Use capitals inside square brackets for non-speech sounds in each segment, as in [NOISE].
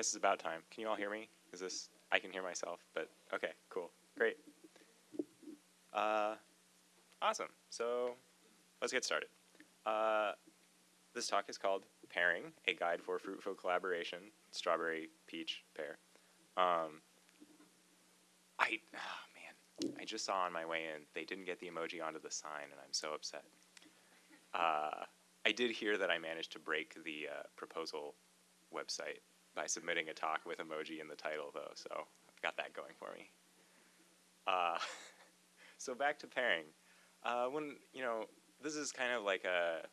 guess it's about time. Can you all hear me? Is this, I can hear myself, but okay, cool, great. Uh, awesome, so let's get started. Uh, this talk is called Pairing, a guide for fruitful collaboration, strawberry, peach, pear. Um, I, oh man, I just saw on my way in, they didn't get the emoji onto the sign and I'm so upset. Uh, I did hear that I managed to break the uh, proposal website by submitting a talk with emoji in the title though, so I've got that going for me. Uh, [LAUGHS] so back to pairing. Uh, when, you know, this is kind of like a,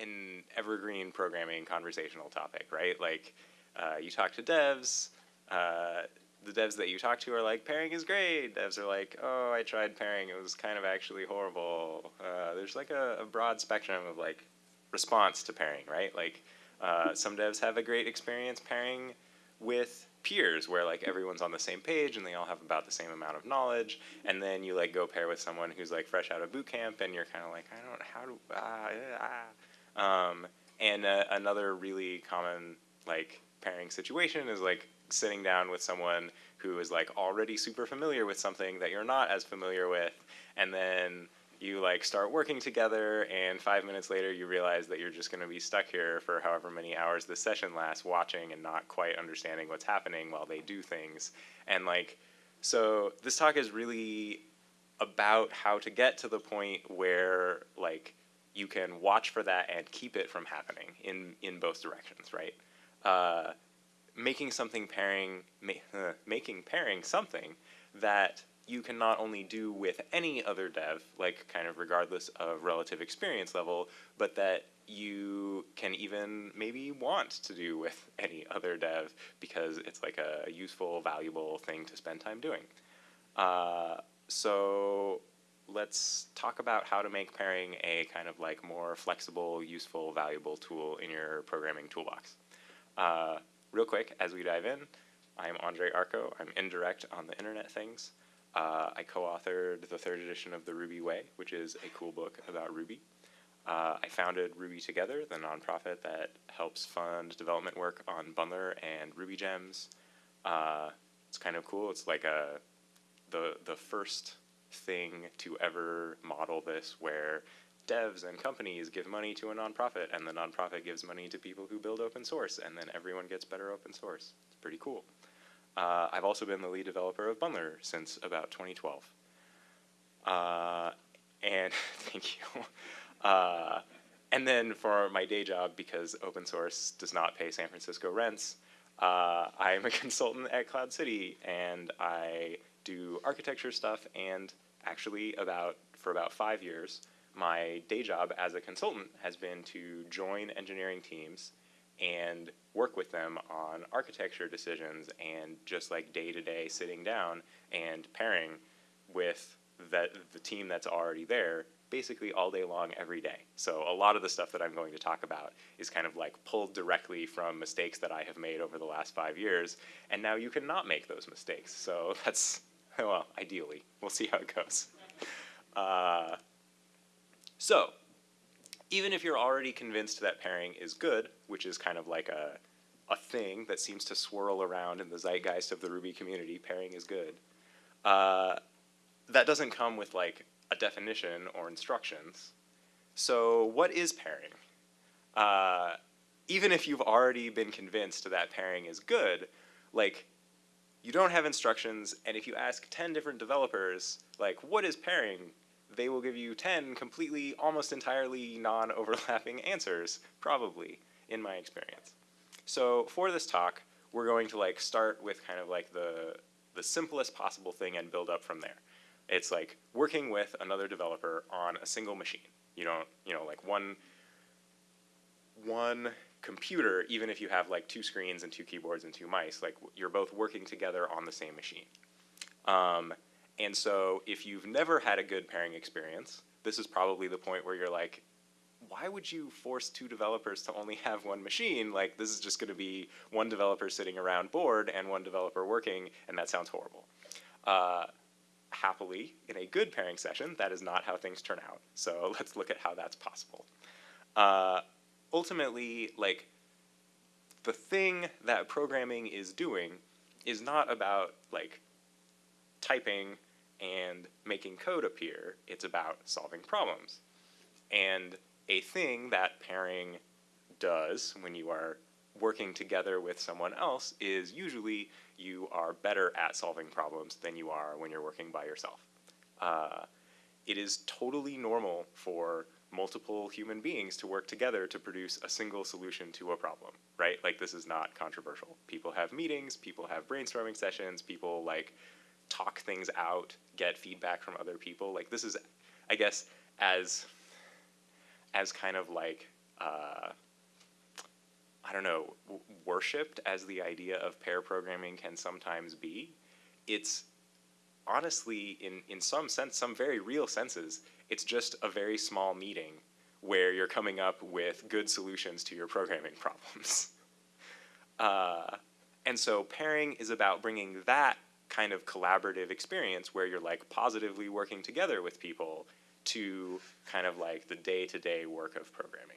an evergreen programming conversational topic, right? Like, uh, you talk to devs, uh, the devs that you talk to are like, pairing is great. Devs are like, oh, I tried pairing, it was kind of actually horrible. Uh, there's like a, a, broad spectrum of like response to pairing, right? Like, uh, some devs have a great experience pairing with peers where like everyone's on the same page and they all have about the same amount of knowledge and then you like go pair with someone who's like fresh out of boot camp and you're kind of like I don't how do ah, ah. Um, and uh, another really common like pairing situation is like sitting down with someone who is like already super familiar with something that you're not as familiar with and then you like start working together and five minutes later you realize that you're just going to be stuck here for however many hours the session lasts watching and not quite understanding what's happening while they do things. And like so this talk is really about how to get to the point where like you can watch for that and keep it from happening in in both directions right? Uh, making something pairing ma making pairing something that you can not only do with any other dev, like kind of regardless of relative experience level, but that you can even maybe want to do with [LAUGHS] any other dev because it's like a useful, valuable thing to spend time doing. Uh, so let's talk about how to make pairing a kind of like more flexible, useful, valuable tool in your programming toolbox. Uh, real quick, as we dive in, I'm André Arko. I'm indirect on the internet things. Uh, I co-authored the third edition of the Ruby Way, which is a cool book about Ruby. Uh, I founded Ruby Together, the nonprofit that helps fund development work on Bundler and RubyGems. Uh, it's kind of cool. It's like a the the first thing to ever model this, where devs and companies give money to a nonprofit, and the nonprofit gives money to people who build open source, and then everyone gets better open source. It's pretty cool. Uh, I've also been the lead developer of Bundler since about 2012. Uh, and [LAUGHS] thank you. Uh, and then for my day job, because open source does not pay San Francisco rents, uh, I'm a [LAUGHS] consultant at Cloud City, and I do architecture stuff. And actually, about for about five years, my day job as a consultant has been to join engineering teams and work with them on architecture decisions and just like day to day sitting down and pairing with that the team that's already there basically all day long every day. So a lot of the stuff that I'm going to talk about is kind of like pulled directly from mistakes that I have made over the last five years and now you cannot make those mistakes. So [LAUGHS] that's, well, ideally. We'll see how it goes. Uh, so even if you're already convinced that pairing is good, which is kind of like a, a thing that seems to swirl around in the zeitgeist of the Ruby community, pairing is good, uh, that doesn't come with like a definition or instructions. So what is pairing? Uh, even if you've already been convinced that pairing is good, like you don't have instructions, and if you ask 10 different developers, like, what is pairing? They will give you 10 completely, almost entirely non-overlapping answers, probably, in my experience. So for this talk, we're going to like start with kind of like the, the simplest possible thing and build up from there. It's like working with another developer on a single machine. You don't, you know, like one, one computer, even if you have like two screens and two keyboards and two mice, like you're both working together on the same machine. Um, and so if you've never had a good pairing experience, this is probably the point where you're like, why would you force two developers to only have one machine? Like this is just gonna be one developer sitting around bored and one developer working, and that sounds horrible. Uh, happily, in a good pairing session, that is not how things turn out. So [LAUGHS] let's look at how that's possible. Uh, ultimately, like the thing that programming is doing is not about like typing and making code appear. It's about solving problems. And a thing that pairing does when you are working together with someone else is usually you are better at solving problems than you are when you're working by yourself. Uh, it is totally normal for multiple human beings to work together to produce a single solution to a problem, right? Like this is not controversial. People have meetings, people have brainstorming sessions, people like talk things out, get feedback from other people. Like this is, I guess, as as kind of like uh, I don't know, worshipped as the idea of pair programming can sometimes be. It's honestly, in in some sense, some very real senses, it's just a very small meeting where you're coming up with good solutions to your programming [LAUGHS] problems. Uh, and so pairing is about bringing that kind of collaborative experience where you're like positively working together with people to kind of like the day-to-day work of programming.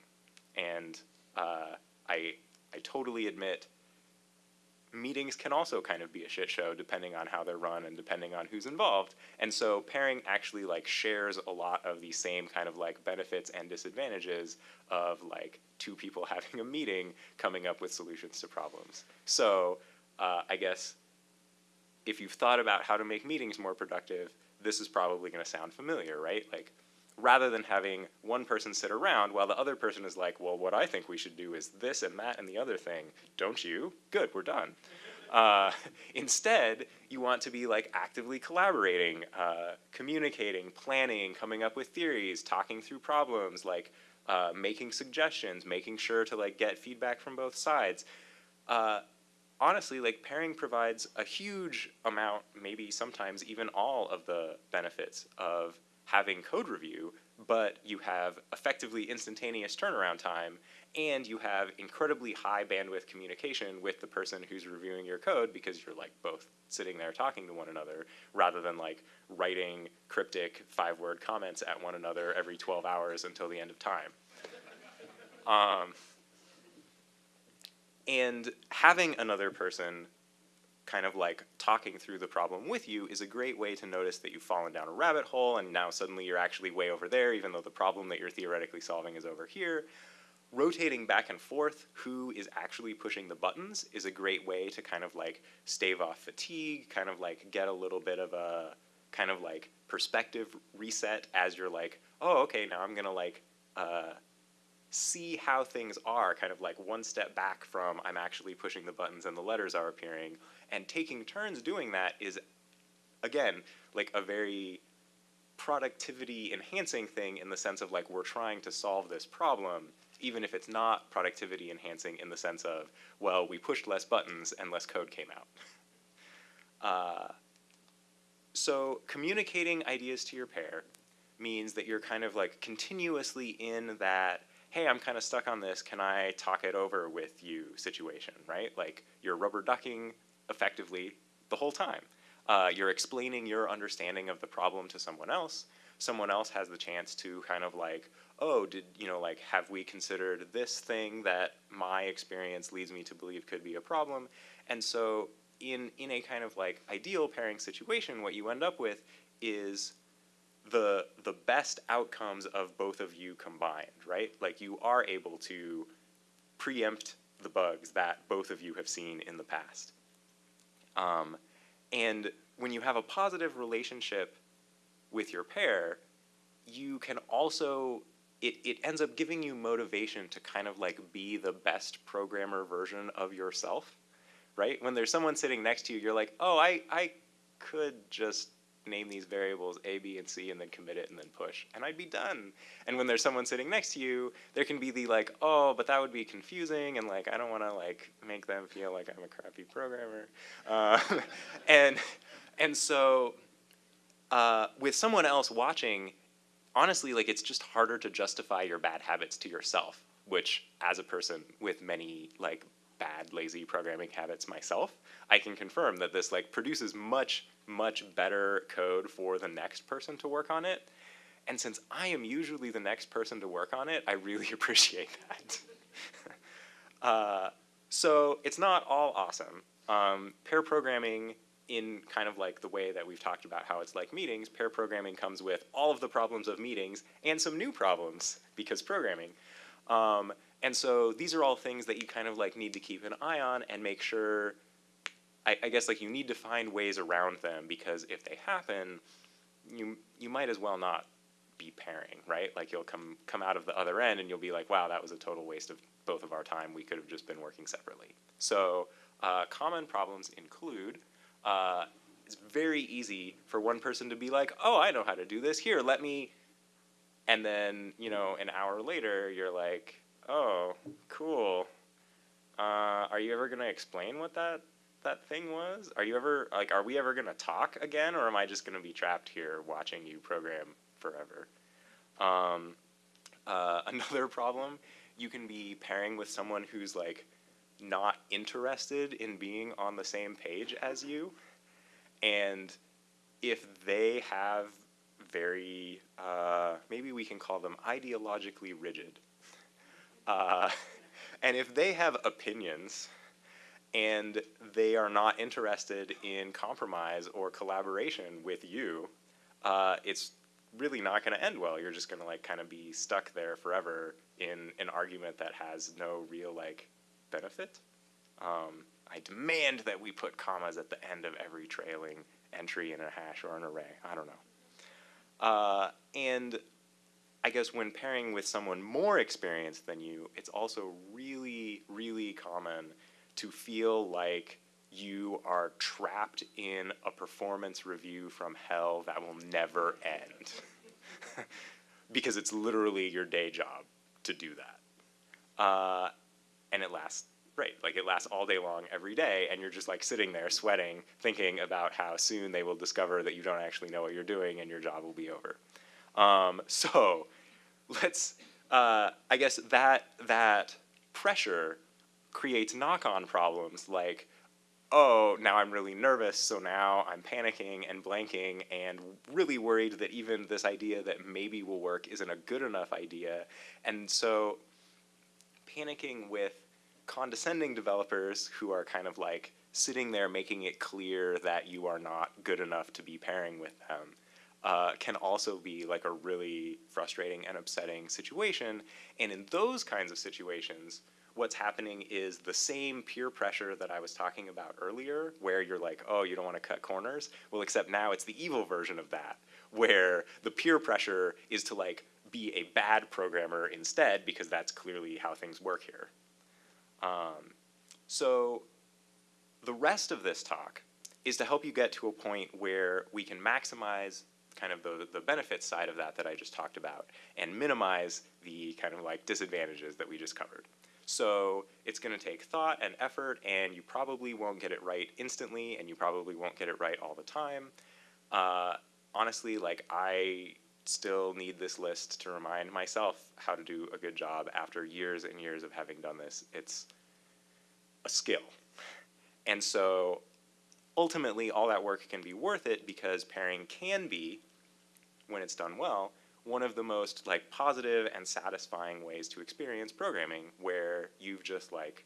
And uh, I, I totally admit meetings can also kind of be a shit show depending on how they're run and depending on who's involved. And so pairing actually like shares a lot of the same kind of like benefits and disadvantages of like two people [LAUGHS] having a meeting coming up with solutions to problems. So uh, I guess if you've thought about how to make meetings more productive, this is probably going to sound familiar, right? Like rather than having one person sit around while the other person is like, well, what I think we should do is this and that and the other thing. Don't you? Good, we're done. Uh, [LAUGHS] instead, you want to be like actively collaborating, uh, communicating, planning, coming up with theories, talking through problems, like uh, making suggestions, making sure to like get feedback from both sides. Honestly, like pairing provides a huge amount, maybe sometimes even all of the benefits of having code review, but you have effectively instantaneous turnaround time, and you have incredibly high bandwidth communication with the person who's reviewing your code because you're like both sitting there talking to one another rather than like writing cryptic five word comments at one another every 12 hours until the end of time. Um, and having another person kind of like talking through the problem with you is a great way to notice that you've fallen down a rabbit hole and now suddenly you're actually way over there even though the problem that you're theoretically solving is over here. Rotating back and forth who is actually pushing the buttons is a great way to kind of like stave off fatigue, kind of like get a little bit of a kind of like perspective reset as you're like, oh, okay, now I'm gonna like uh, see how things are, kind of like one step back from I'm actually pushing the buttons and the letters are appearing, and taking turns doing that is, again, like a very productivity enhancing thing in the sense of like we're trying to solve this problem, even if it's not productivity enhancing in the sense of, well, we pushed less buttons and less code came out. [LAUGHS] Uh, so communicating ideas to your pair means that you're kind of like continuously in that hey, I'm kind of stuck on this, can I talk it over with you situation, right? Like you're rubber ducking effectively the whole time. Uh, you're explaining your understanding of the problem to someone else. Someone else has the chance to kind of like, oh, did, you know, like, have we considered this thing that my experience leads me to believe could be a problem? And so in, in a kind of like ideal pairing situation, what you end up with is the the best outcomes of both of you combined, right? Like you are able to preempt the bugs that both of you have seen in the past. Um, and when you have a positive relationship with your pair, you can also it, it ends up giving you motivation to kind of like be the best programmer version of yourself, right? When there's someone sitting next to you, you're like, oh, I, I could just name these variables A, B, and C, and then commit it and then push, and I'd be done. And when there's someone sitting next to you, there can be the like, oh, but that would be confusing, and like I don't want to like make them feel like I'm a crappy programmer, uh, [LAUGHS] and and so uh, with someone else watching, honestly, like it's just harder to justify your bad habits to yourself, which as a person with many like bad lazy programming habits myself, I can confirm that this like produces much much better code for the next person to work on it. And since I am usually the next person to work on it, I really [LAUGHS] appreciate that. [LAUGHS] uh, so it's not all awesome. Um, pair programming, in kind of like the way that we've talked about how it's like meetings, pair programming comes with all of the problems of meetings and some new problems because programming. Um, and so these are all things that you kind of like need to keep an eye on and make sure. I, I guess like you need to find ways around them because if they happen, you you might as well not be pairing, right? Like you'll come come out of the other end and you'll be like, wow, that was a total waste of both of our time. We could have just been working separately. So uh, common problems include uh, it's very easy for one person to be like, oh, I know how to do this. Here, let me. And then you know, an hour later, you're like, oh, cool. Uh, are you ever gonna explain what that that thing was? Are you ever like, are we ever gonna talk again, or am I just gonna be trapped here watching you program forever? Um, uh, [LAUGHS] another problem, you can be pairing with someone who's like not interested in being on the same page as you, and if they have very uh, maybe we can call them ideologically rigid uh, [LAUGHS] and if they have opinions and they are not interested in compromise or collaboration with you, uh, it's really not going to end well. You're just going to like kind of be stuck there forever in an argument that has no real like benefit. Um, I demand that we put commas at the end of every trailing entry in a hash or an array. I don't know. Uh, and I guess when pairing with someone more experienced than you, it's also really, really common to feel like you are trapped in a performance review from hell that will never end. [LAUGHS] because it's literally your day job to do that. Uh, and it lasts, right, like it lasts all day long every day, and you're just like sitting there sweating, thinking about how soon they will discover that you don't actually know what you're doing and your job will be over. Um, [LAUGHS] so let's uh, I guess that that pressure creates knock-on problems like oh now I'm really nervous so now I'm panicking and blanking and really worried that even this idea that maybe will work isn't a good enough idea. And so panicking with condescending developers who are kind of like sitting there making it clear that you are not good enough to be pairing with them uh, can also be like a really frustrating and upsetting situation. And in those kinds of situations, what's happening is the same peer pressure that I was talking about earlier, where you're like, oh, you don't want to cut corners. Well, except now it's the evil version of that, where the peer pressure is to like be a bad programmer instead, because that's clearly how things work here. Um, so the rest of this talk is to help you get to a point where we can maximize kind of the, the benefit side of that that I just talked about and minimize the kind of like disadvantages that we just covered. So it's going to take thought and effort, and you probably won't get it right instantly, and you probably won't get it right all the time. Uh, honestly, like I still need this list to remind myself how to do a good job after years and years of having done this. It's a skill. And so ultimately, all that work can be worth it because pairing can be when it's done well, one of the most like positive and satisfying ways to experience programming where you've just like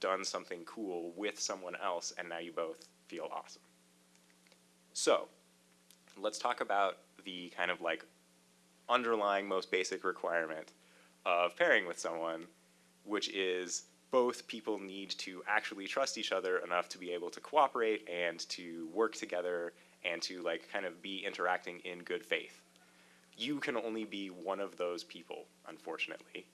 done something cool with someone else and now you both feel awesome. So, let's talk about the kind of like underlying most basic requirement of pairing with someone, which is both people need to actually trust each other enough to be able to cooperate and to work together and to like kind of be interacting in good faith. You can only be one of those people, unfortunately.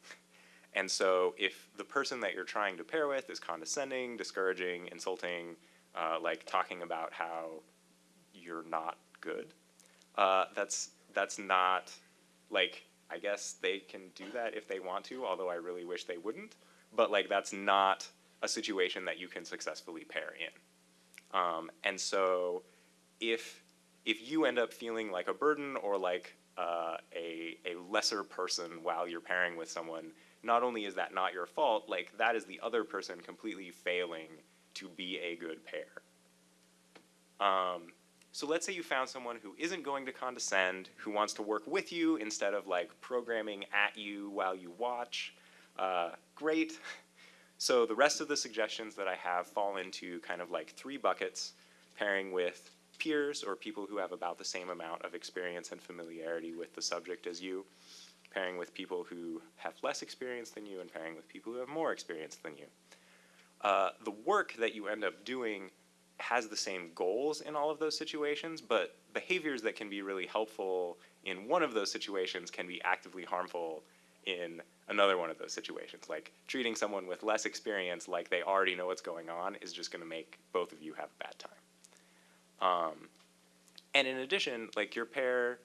And so if the person that you're trying to pair with is condescending, discouraging, insulting, uh, like talking about how you're not good, uh, that's that's not like I guess they can do that if they want to, although I really wish they wouldn't. But like that's not a situation that you can successfully pair in. Um, and so if if you end up feeling like a burden or like uh, a a lesser person while you're pairing with someone, not only is that not your fault, like that is the other person completely failing to be a good pair. Um, so let's say you found someone who isn't going to condescend, who wants to work with you instead of like programming at you while you watch. Uh, great. so the rest of the suggestions that I have fall into kind of like three buckets, pairing with peers or people who have about the same amount of experience and familiarity with the subject as you, pairing with people who have less experience than you, and pairing with people who have more experience than you. Uh, the work that you end up doing has the same goals in all of those situations, but behaviors that can be really helpful in one of those situations can be actively harmful in another one of those situations. Like treating someone with less experience like they already know what's going on is just going to make both of you have a bad time. Um, and in addition, like your pair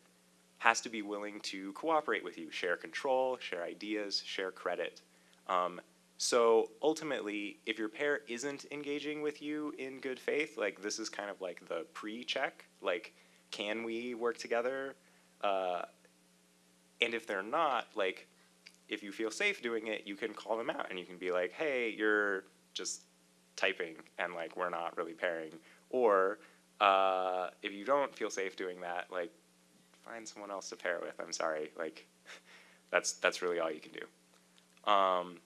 has to be willing to cooperate with you, share control, share ideas, share credit. Um, so ultimately, if your pair isn't engaging with you in good faith, like this is kind of like the pre-check, like can we work together? Uh, and if they're not, like if you feel safe doing it, you can call them out and you can be like, hey, you're just typing and like we're not really pairing. Or uh, if you don't feel safe doing that, like find someone else to pair with. I'm sorry, like [LAUGHS] that's that's really all you can do. Um,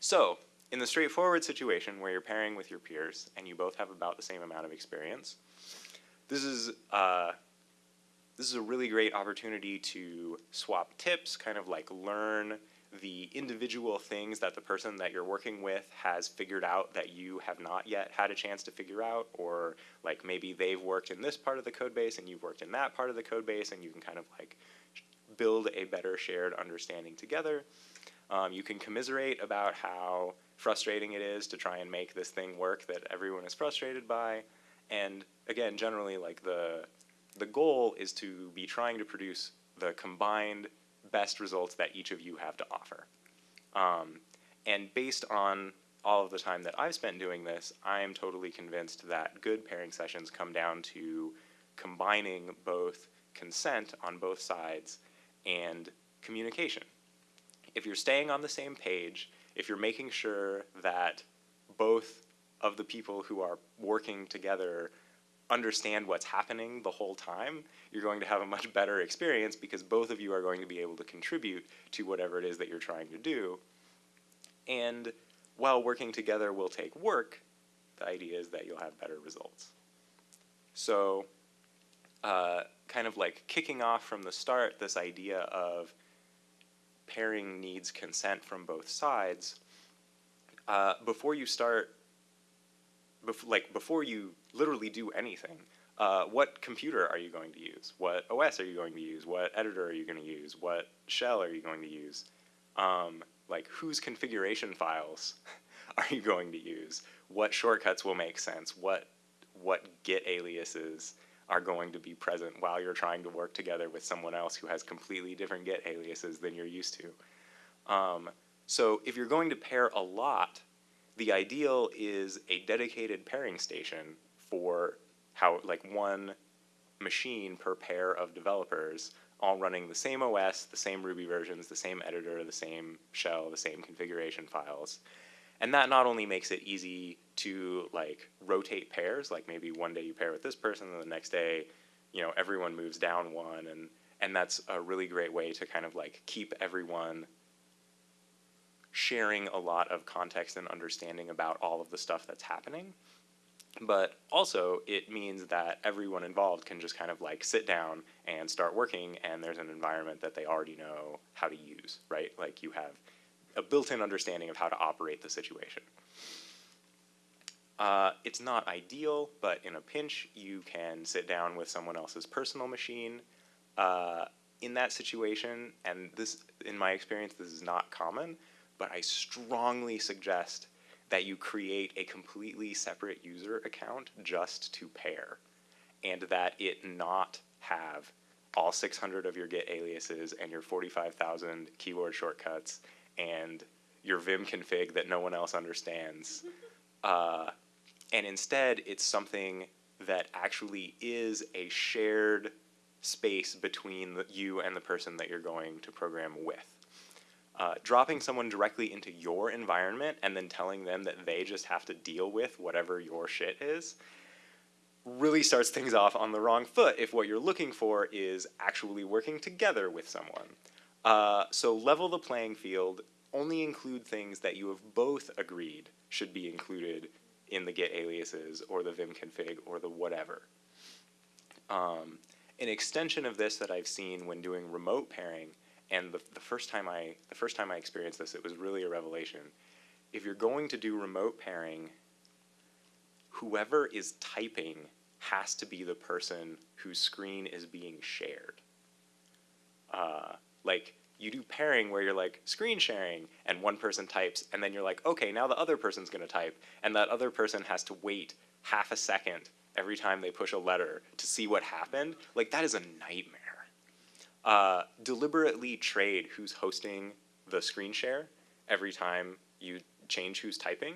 so in the straightforward situation where you're pairing with your peers and you both have about the same amount of experience, this is uh, this is a really great opportunity to swap tips, kind of like learn the individual things that the person that you're working with has figured out that you have not yet had a chance to figure out, or like maybe they've worked in this part of the code base and you've worked in that part of the code base, and you can kind of like build a better shared understanding together. Um, you can commiserate about how frustrating it is to try and make this thing work that everyone is frustrated by. And again, generally, like the the goal is to be trying to produce the combined best results that each of you have to offer. Um, and based on all of the time that I've spent doing this, I am totally convinced that good pairing sessions come down to combining both consent on both sides and communication. If you're staying on the same page, if you're making sure that both of the people who are working together understand what's happening the whole time, you're going to have a much better experience because both of you are going to be able to contribute to whatever it is that you're trying to do. And while working together will take work, the idea is that you'll have better results. So uh, kind of like kicking off from the start this idea of pairing needs consent from both sides, uh, before you start bef like before you literally do anything, uh, what computer are you going to use? What OS are you going to use? What editor are you going to use? What shell are you going to use? Um, like whose configuration files [LAUGHS] are you going to use? What shortcuts will make sense? What what Git aliases are going to be present while you're trying to work together with someone else who has completely different Git aliases than you're used to. Um, so if you're going to pair a lot, the ideal is a dedicated pairing station for how like one machine per pair of developers all running the same OS, the same Ruby versions, the same editor, the same shell, the same configuration files. And that not only makes it easy to like rotate pairs, like maybe one day you pair with this person and the next day, you know, everyone moves down one and and that's a really great way to kind of like keep everyone sharing a lot of context and understanding about all of the stuff that's happening. But also, it means that everyone involved can just kind of like sit down and start working, and there's an environment that they already know how to use, right? Like you have a built-in understanding of how to operate the situation. Uh, it's not ideal, but in a pinch, you can sit down with someone else's personal machine. Uh, in that situation, and this, in my experience, this is not common, but I strongly suggest that you create a completely separate user account just to pair, and that it not have all 600 of your Git aliases and your 45,000 keyboard shortcuts and your Vim config that no one else understands. [LAUGHS] Uh, and instead, it's something that actually is a shared space between the, you and the person that you're going to program with uh, dropping someone directly into your environment and then telling them that they just have to deal with whatever your shit is really starts things off on the wrong foot if what you're looking for is actually working together with someone. Uh, so level the playing field only include things that you have both agreed should be included in the Git aliases or the vim config or the whatever. Um, an extension of this that I've seen when doing remote pairing, and the, the first time I the first time I experienced this, it was really a revelation. If you're going to do remote pairing, whoever is typing has to be the person whose screen is being shared. Uh, like you do pairing where you're like screen sharing and one person types and then you're like, okay, now the other person's gonna type and that other person has to wait half a second every time they push a letter to see what happened. Like that is a nightmare. Uh, deliberately trade who's hosting the screen share every time you change who's typing.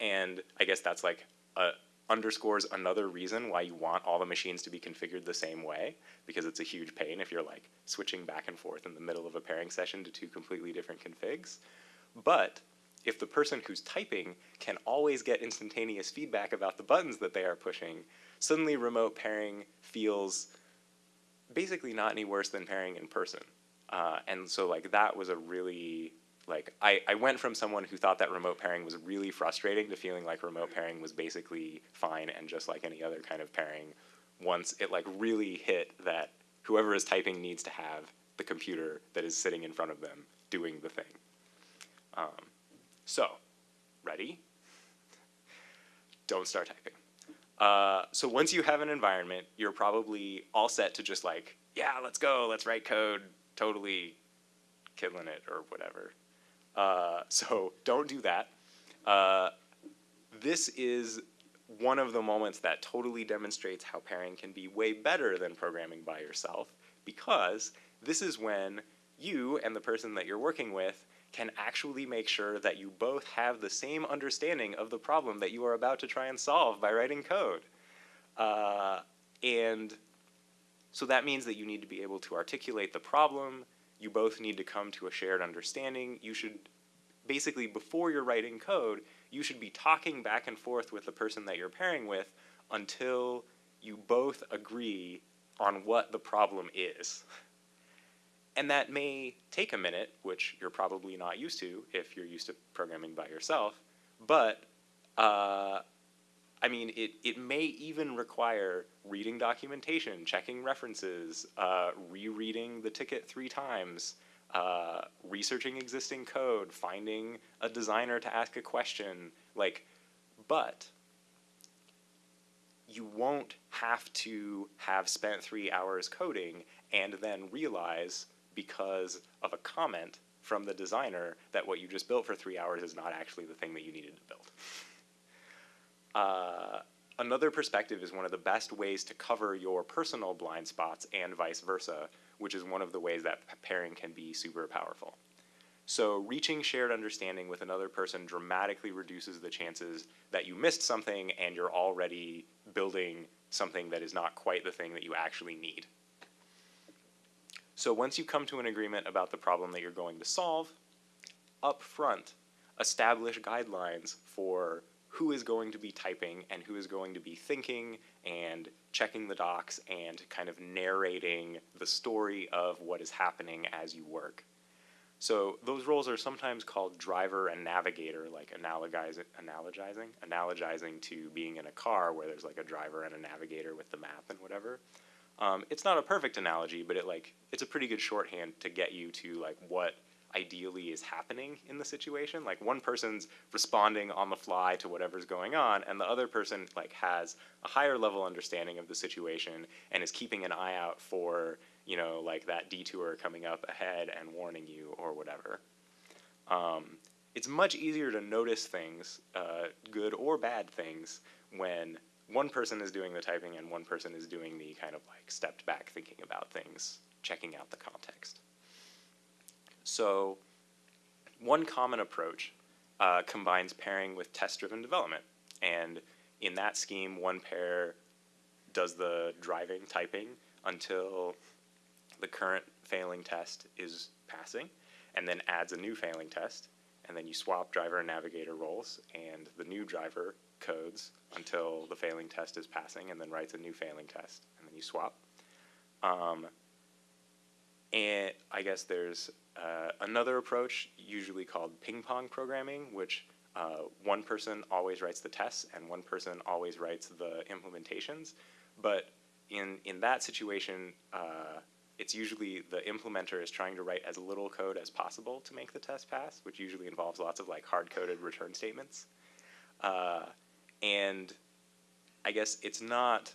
And I guess that's like a, underscores another reason why you want all the machines to be configured the same way, because it's a huge pain if you're like switching back and forth in the middle of a pairing session to two completely different configs. But if the person who's typing can always get instantaneous feedback about the buttons that they are pushing, suddenly remote pairing feels basically not any worse than pairing in person. Uh, and so like that was a really like I, I went from someone who thought that remote pairing was really frustrating to feeling like remote pairing was basically fine and just like any other kind of pairing once it like really hit that whoever is typing needs to have the computer that is sitting in front of them doing the thing. Um, so, ready? Don't start typing. Uh, so once you have an environment, you're probably all set to just like, yeah, let's go, let's write code, totally killing it or whatever. Uh, [LAUGHS] so don't do that. Uh, this is one of the moments that totally demonstrates how pairing can be way better than programming by yourself because this is when you and the person that you're working with can actually make sure that you both have the same understanding of the problem that you are about to try and solve by writing code. Uh, and so that means that you need to be able to articulate the problem, you both need to come to a shared understanding. You should basically, before you're writing code, you should be talking back and forth with the person that you're pairing with until you both agree on what the problem is. [LAUGHS] And that may take a minute, which you're probably not used to if you're used to programming by yourself, but uh, I mean, it, it may even require reading documentation, checking references, uh, rereading the ticket three times, uh, researching existing code, finding a designer to ask a question, like, but you won't have to have spent three hours coding and then realize because of a comment from the designer that what you just built for three hours is not actually the thing that you needed to build. Uh, another perspective is one of the best ways to cover your personal blind spots and vice versa, which is one of the ways that pairing can be super powerful. So reaching shared understanding with another person dramatically reduces the chances that you missed something and you're already building something that is not quite the thing that you actually need. So once you come to an agreement about the problem that you're going to solve, up front, establish guidelines for who is going to be typing and who is going to be thinking and checking the docs and kind of narrating the story of what is happening as you work. So those roles are sometimes called driver and navigator, like analogizing, analogizing, analogizing to being in a car where there's like a driver and a navigator with the map and whatever. Um, it's not a perfect analogy, but it like it's a pretty good shorthand to get you to like what ideally is happening in the situation. Like one person's responding on the fly to whatever's going on, and the other person like has a higher level understanding of the situation and is keeping an eye out for you know like that detour coming up ahead and warning you or whatever. Um, it's much easier to notice things, uh, good or bad things, when one person is doing the typing and one person is doing the kind of like stepped back thinking about things, checking out the context. So one common approach uh, combines pairing with test-driven development. And in that scheme, one pair does the driving typing until the current failing test is passing, and then adds a new failing test, and then you swap driver and navigator roles, and the new driver codes until the failing test is passing, and then writes a new failing test, and then you swap. Um, and I guess there's uh, another approach, usually called ping pong programming, which uh, one person always writes the tests and one person always writes the implementations. But in, in that situation, uh, it's usually the implementer is trying to write as little code as possible to make the test pass, which usually involves lots of like hard-coded return statements. And I guess it's not,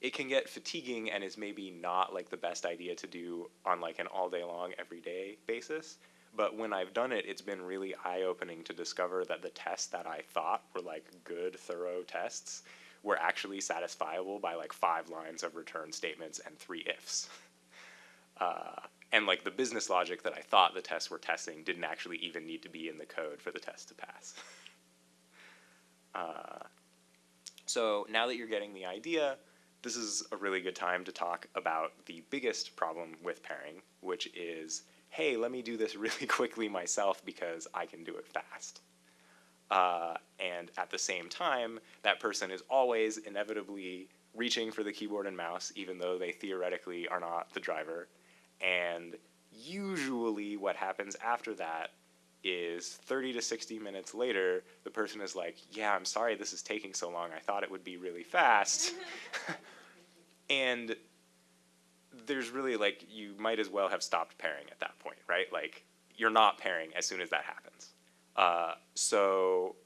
it can get fatiguing and is maybe not like the best idea to do on like an all day long, everyday basis. But when I've done it, it's been really eye opening to discover that the tests that I thought were like good, thorough tests were actually satisfiable by like five lines of return statements and three ifs. [LAUGHS] Uh, and like the business logic that I thought the tests were testing didn't actually even need to be in the code for the test to pass. [LAUGHS] uh, so now that you're getting the idea, this is a really good time to talk about the biggest problem with pairing, which is, hey, let me do this [LAUGHS] really quickly myself because I can do it fast. Uh, and at the same time, that person is always inevitably reaching for the keyboard and mouse, even though they theoretically are not the driver. And usually, what happens after that is 30 to 60 minutes later, the person is like, Yeah, I'm sorry this is taking so long. I thought it would be really fast. [LAUGHS] and there's really like, you might as well have stopped pairing at that point, right? Like, you're not pairing as soon as that happens. Uh, so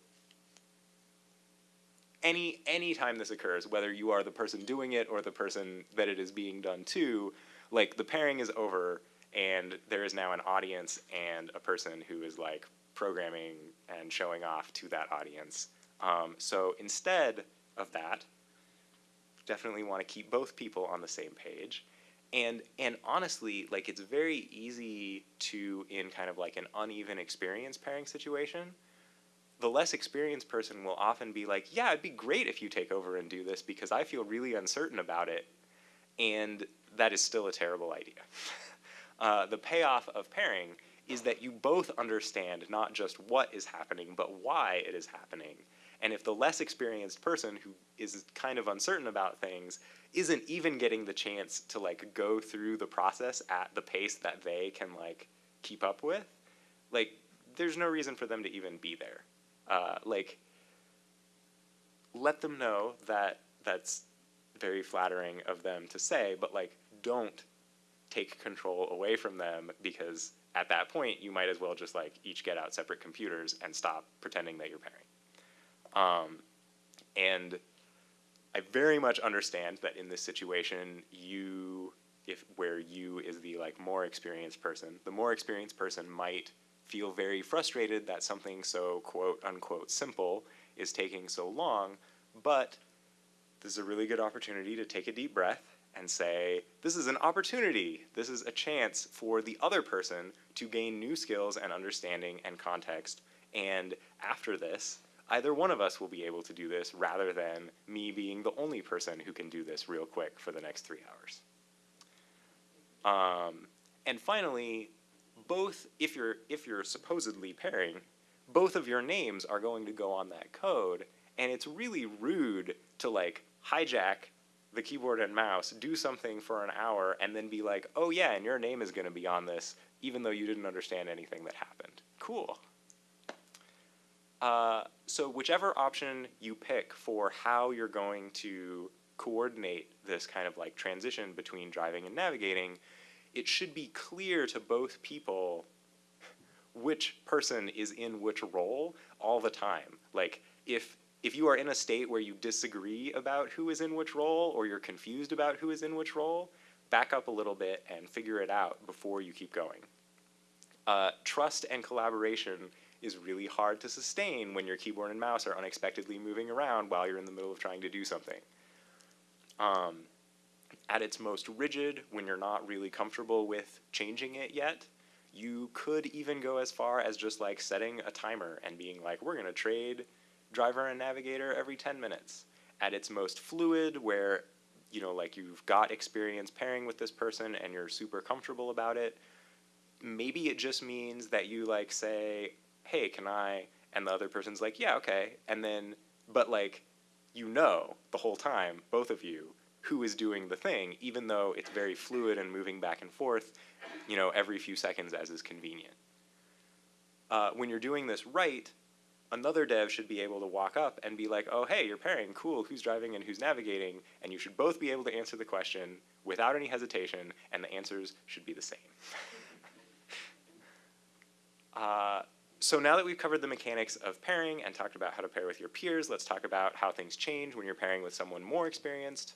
any any time this occurs, whether you are the person doing it or the person that it is being done to, like the pairing is over and there is now an audience and a person who is like programming and showing off to that audience. Um, so instead of that, definitely want to keep both people on the same page. And and honestly, like it's very easy to in kind of like an uneven experience pairing situation. The less experienced person will often be like, "Yeah, it'd be great if you take over and do this because I feel really uncertain about it." And that is still a terrible idea. [LAUGHS] uh, the payoff of pairing is that you both understand not just what is happening, but why it is happening. And if the less experienced person who is kind of uncertain about things isn't even getting the chance to like go through the process at the pace that they can like keep up with, like there's no reason for them to even be there. Uh, like let them know that that's very flattering of them to say, but like don't take control away from them because at that point you might as well just like each get out separate computers and stop pretending that you're pairing. Um, and I very much understand that in this situation, you, if where you is the like more experienced person, the more experienced person might feel very frustrated that something so quote unquote simple is taking so long, but this is a really good opportunity to take a deep breath and say, this is an opportunity. This is a chance for the other person to gain new skills and understanding and context. And after this, either one of us will be able to do this rather than me being the only person who can do this real quick for the next three hours. Um, and finally, both, if you're, if you're supposedly pairing, both of your names are going to go on that code, and it's really rude to like hijack the keyboard and mouse, do something for an hour, and then be like, oh yeah, and your name is going to be on this, even though you didn't understand anything that happened. Cool. Uh, so whichever option you pick for how you're going to coordinate this kind of like transition between driving and navigating, it should be clear to both people which person is in which role all the time. Like if if you are in a state where you disagree about who is in which role or you're confused about who is in which role, back up a little bit and figure it out before you keep going. Uh, trust and collaboration is really hard to sustain when your keyboard and mouse are unexpectedly moving around while you're in the middle of trying to do something. Um, at its most rigid, when you're not really comfortable with changing it yet, you could even go as far as just like setting a timer and being like, we're gonna trade driver and navigator every 10 minutes. At its most fluid, where you know, like you've got experience pairing with this person and you're super comfortable about it, maybe it just means that you like say, hey, can I? And the other person's like, yeah, okay. And then, but like, you know the whole time, both of you, who is doing the thing, even though it's very fluid and moving back and forth, you know, every few seconds as is convenient. Uh, when you're doing this right, another dev should be able to walk up and be like, oh, hey, you're pairing, cool, who's driving and who's navigating, and you should both be able to answer the question without any hesitation, and the answers should be the same. [LAUGHS] uh, so now that we've covered the mechanics of pairing and talked about how to pair with your peers, let's talk about how things change when you're pairing with someone more experienced.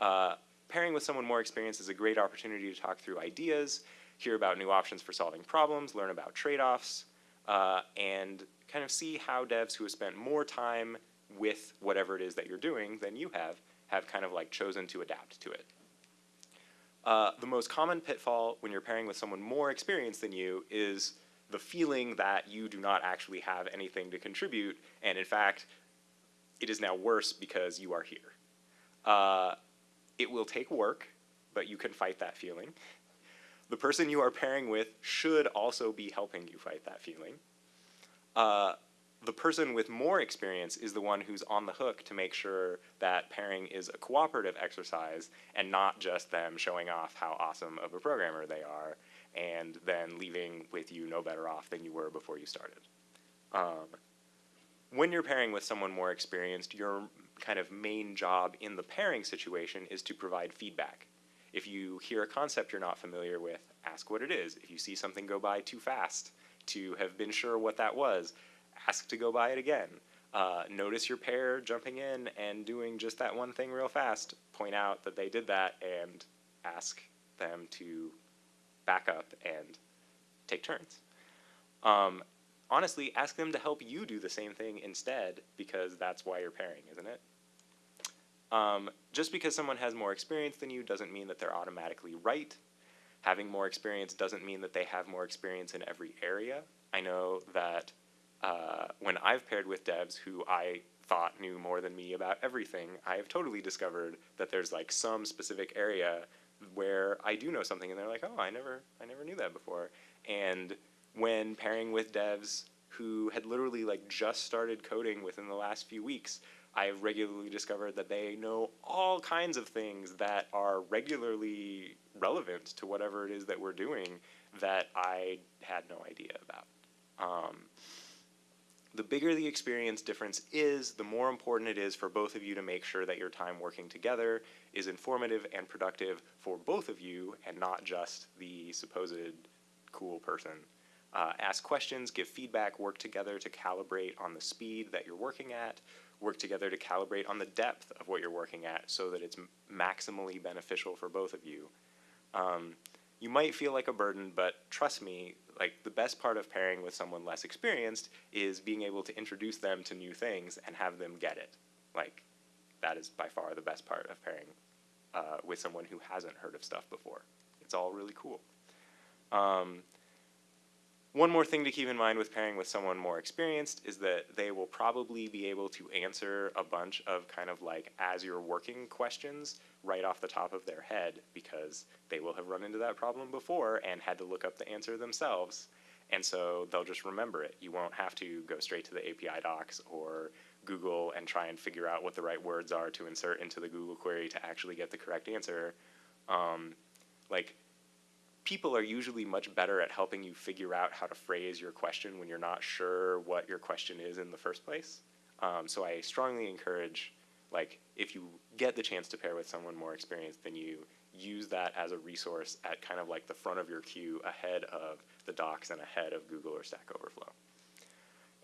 Uh, pairing with someone more experienced is a great opportunity to talk through ideas, hear about new options for solving problems, learn about trade-offs, uh, and kind of see how devs who have spent more time with whatever it is that you're doing than you have, have kind of like chosen to adapt to it. Uh, the most common pitfall when you're pairing with someone more experienced than you is the feeling that you do not actually have anything to contribute, and in fact, it is now worse because you are here. Uh, it will take work, but you can fight that feeling. The person you are pairing with should also be helping you fight that feeling. Uh, the person with more experience is the one who's on the hook to make sure that pairing is a cooperative exercise and not just them showing off how awesome of a programmer they are and then leaving with you no better off than you were before you started. Um, when you're pairing with someone more experienced, your kind of main job in the pairing situation is to provide feedback. If you hear a concept you're not familiar with, ask what it is. If you see something go by too fast, to have been sure what that was, ask to go by it again. Uh, notice your pair jumping in and doing just that one thing real fast, point out that they did that, and ask them to back up and take turns. Um, honestly, ask them to help you do the same thing instead because that's why you're pairing, isn't it? Um, just because someone has more experience than you doesn't mean that they're automatically right. Having more experience doesn't mean that they have more experience in every area. I know that uh, when I've paired with devs who I thought knew more than me about everything, I have totally discovered that there's like some specific area where I do know something and they're like, oh, I never, I never knew that before. And when pairing with devs who had literally like just started coding within the last few weeks, I've regularly discovered that they know all kinds of things that are regularly relevant to whatever it is that we're doing that I had no idea about. Um, the bigger the experience difference is, the more important it is for both of you to make sure that your time working together is informative and productive for both of you and not just the supposed cool person. Uh, ask questions, give feedback, work together to calibrate on the speed that you're working at, work together to calibrate on the depth of what you're working at so that it's maximally beneficial for both of you. Um, you might feel like a burden, but trust me, like the best part of pairing with someone less experienced is being able to introduce them to new things and have them get it. Like that is by far the best part of pairing uh, with someone who hasn't heard of stuff before. It's all really cool. Um, one more thing to keep in mind with pairing with someone more experienced is that they will probably be able to answer a bunch of kind of like as you're working questions right off the top of their head because they will have run into that problem before and had to look up the answer themselves. And so they'll just remember it. You won't have to go straight to the API docs or Google and try and figure out what the right words are to insert into the Google query to actually get the correct answer. Um, like people are usually much better at helping you figure out how to phrase your question when you're not sure what your question is in the first place. Um, so I strongly encourage, like, if you get the chance to pair with someone more experienced than you, use that as a resource at kind of like the front of your queue ahead of the docs and ahead of Google or Stack Overflow.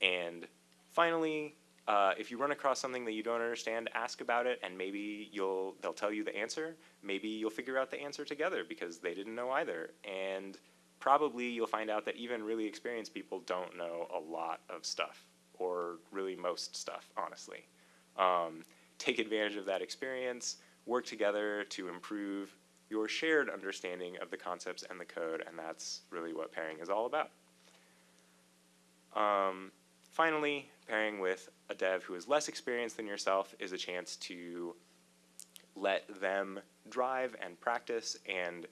And finally, uh, if you run across something that you don't understand, ask about it, and maybe you'll they'll tell you the answer. Maybe you'll figure out the answer together because they didn't know either. And probably you'll find out that even really experienced people don't know a lot of stuff, or really most stuff, honestly. Um, take advantage of that experience, work together to improve your shared understanding of the concepts and the code, and that's really what pairing is all about. Um, finally, pairing with a dev who is less experienced than yourself is a chance to let them drive and practice and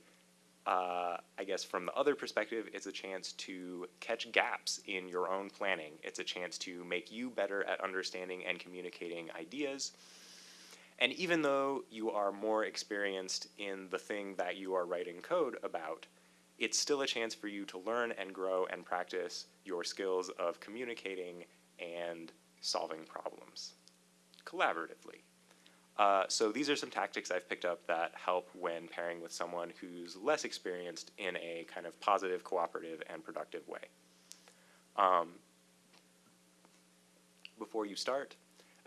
uh, I guess from the other perspective, it's a chance to catch gaps in your own planning. It's a chance to make you better at understanding and communicating ideas. And even though you are more experienced in the thing that you are writing code about, it's still a chance for you to learn and grow and practice your skills of communicating and solving problems collaboratively. Uh, so these are some tactics I've picked up that help when pairing with someone who's less experienced in a kind of positive, cooperative, and productive way. Um, before you start,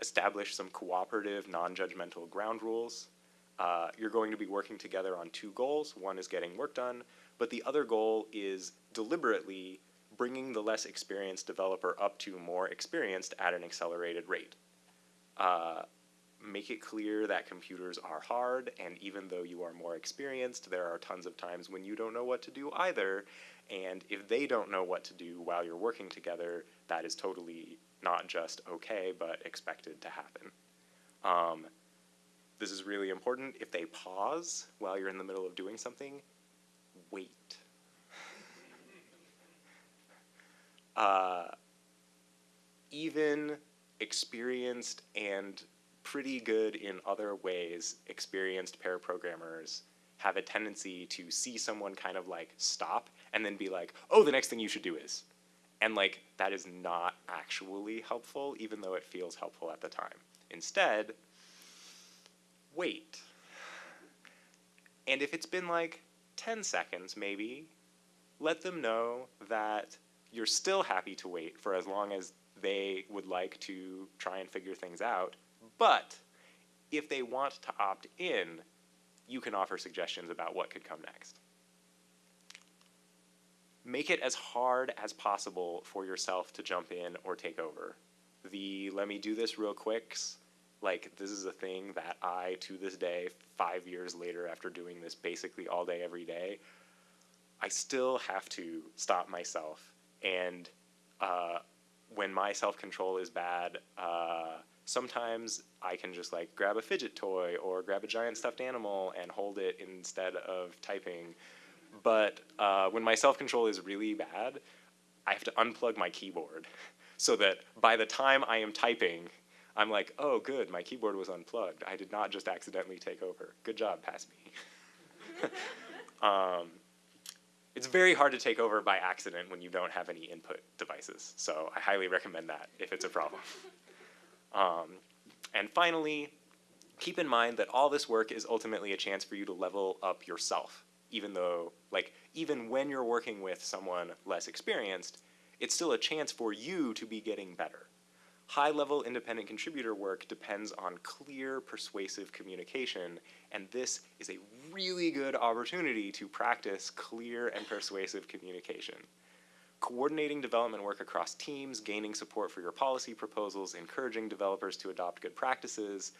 establish some cooperative, non-judgmental ground rules. Uh, you're going to be working together on two goals. One is getting work done, but the other goal is deliberately bringing the less experienced developer up to more experienced at an accelerated rate. Uh, make it clear that computers are hard, and even though you are more experienced, there are tons of times when you don't know what to do either. And if they don't know what to do while you're working together, that is totally not just okay, but expected to happen. Um, this is really important. If they pause while you're in the middle of doing something, wait. Uh, even experienced and pretty good in other ways experienced pair programmers have a tendency to see someone kind of like stop and then be like, oh, the next thing you should do is. And like, that is not actually helpful, even though it feels helpful at the time. Instead, wait. And if it's been like 10 seconds, maybe, let them know that you're still happy to wait for as long as they would like to try and figure things out, but if they want to opt in, you can offer suggestions about what could come next. Make it as hard as possible for yourself to jump in or take over. The let me do this real quicks, like this is a thing that I, to this day, five years later after doing this basically all day, every day, I still have to stop myself. And uh, when my self-control is bad, uh, sometimes I can just like grab a fidget toy or grab a giant stuffed animal and hold it instead of typing. But uh, when my self-control is really bad, I have to unplug my keyboard [LAUGHS] so that by the time I am typing, I'm like, oh good, my keyboard was unplugged. I did not just accidentally take over. Good job, pass me. [LAUGHS] um, it's very hard to take over by accident when you don't have any input devices. So I highly recommend that if it's a problem. Um, and finally, keep in mind that all this work is ultimately a chance for you to level up yourself, even though, like, even when you're working with someone less experienced, it's still a chance for you to be getting better. High-level independent contributor work depends on clear, persuasive communication, and this is a really good opportunity to practice clear and persuasive communication coordinating development work across teams, gaining support for your policy proposals, encouraging developers to adopt good practices.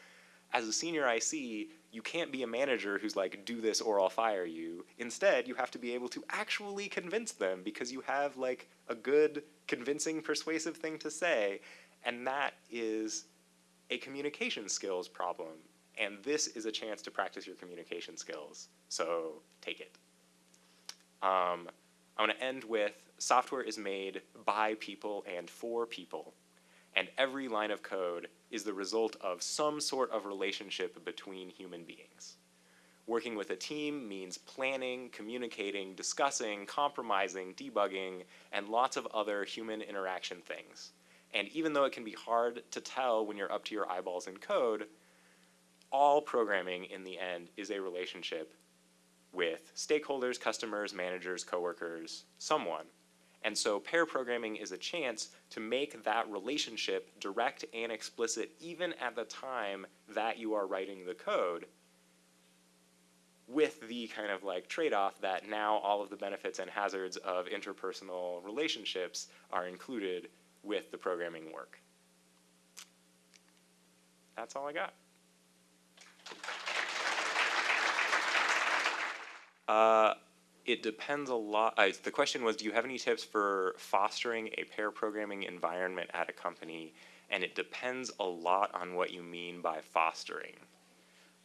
As a senior IC, you can't be a manager who's like, do this or I'll fire you. Instead, you have to be able to actually convince them because you have like a good, convincing, persuasive thing to say. And that is a communication skills problem. And this is a chance to practice your communication skills. So take it. Um, I want to end with software is made by people and for people, and every line of code is the result of some sort of relationship between human beings. Working with a team means planning, communicating, discussing, compromising, debugging, and lots of other human interaction things. And even though it can be hard to tell when you're up to your eyeballs in code, all programming in the end is a relationship with stakeholders, customers, managers, coworkers, someone. And so pair programming is a chance to make that relationship direct and explicit even at the time that you are writing the code with the kind of like trade-off that now all of the benefits and hazards of interpersonal relationships are included with the programming work. That's all I got. Uh, it depends a lot. Uh, the question was, do you have any tips for fostering a pair programming environment at a company? And it depends a lot on what you mean by fostering.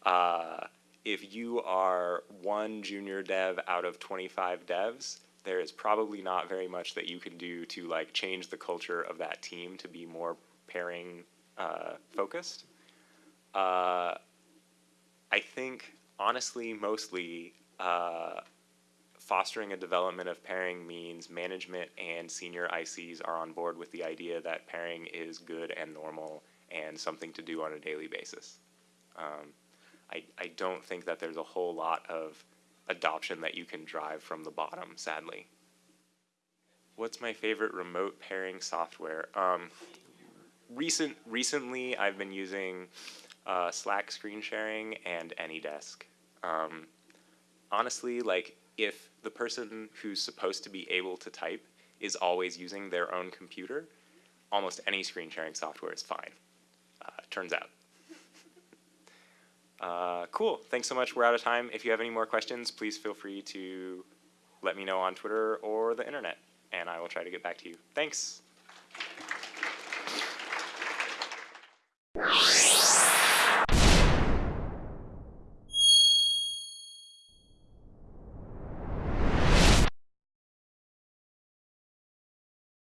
Uh, if you are one junior dev out of 25 devs, there is probably not very much that you can do to like change the culture of that team to be more pairing uh, focused. Uh, I think honestly, mostly uh, fostering a development of pairing means management and senior ICs are on board with the idea that pairing is good and normal and something to do on a daily basis. Um, I, I don't think that there's a whole lot of adoption that you can drive from the bottom, sadly. What's my favorite remote pairing software? Um, recent recently, I've been using uh, Slack screen sharing and AnyDesk. Um, honestly, like if the person who's supposed to be able to type is always using their own computer, almost any screen sharing software is fine. Uh, turns out. Uh, cool. Thanks so much. We're out of time. If you have any more questions, please feel free to let me know on Twitter or the internet, and I will try to get back to you. Thanks.